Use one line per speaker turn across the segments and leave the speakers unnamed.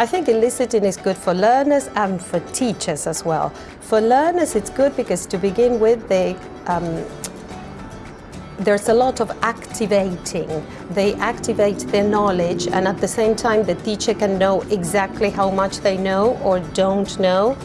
I think eliciting is good for learners and for teachers as well. For learners, it's good because to begin with, they um, there's a lot of activating. They activate their knowledge and at the same time the teacher can know exactly how much they know or don't know.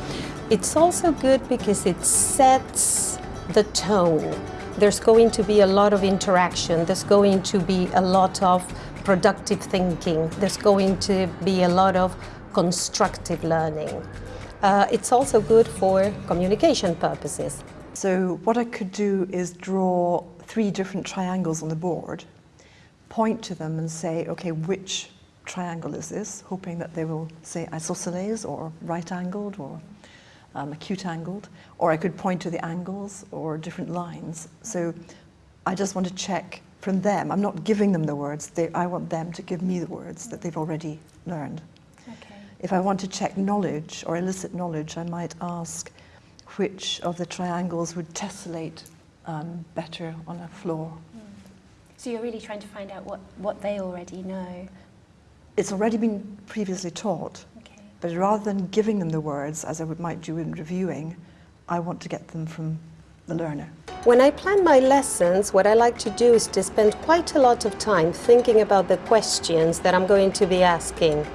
It's also good because it sets the tone. There's going to be a lot of interaction. There's going to be a lot of productive thinking. There's going to be a lot of constructive learning. Uh, it's also good for communication purposes.
So what I could do is draw three different triangles on the board, point to them and say, okay, which triangle is this? Hoping that they will say isosceles or right-angled or um, acute-angled. Or I could point to the angles or different lines. So I just want to check from them. I'm not giving them the words. They, I want them to give me the words that they've already learned. Okay. If I want to check knowledge or elicit knowledge, I might ask which of the triangles would tessellate um, better on a floor. Mm.
So you're really trying to find out what, what they already know?
It's already been previously taught, okay. but rather than giving them the words, as I would might do in reviewing, I want to get them from the learner.
When I plan my lessons, what I like to do is to spend quite a lot of time thinking about the questions that I'm going to be asking.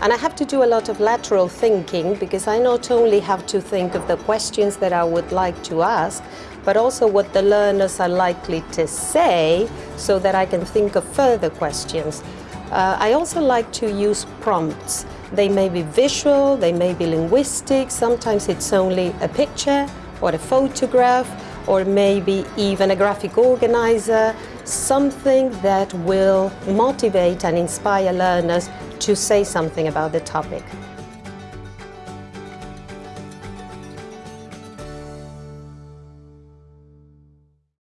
And I have to do a lot of lateral thinking because I not only have to think of the questions that I would like to ask, but also what the learners are likely to say so that I can think of further questions. Uh, I also like to use prompts. They may be visual, they may be linguistic, sometimes it's only a picture or a photograph or maybe even a graphic organizer, something that will motivate and inspire learners to say something about the topic.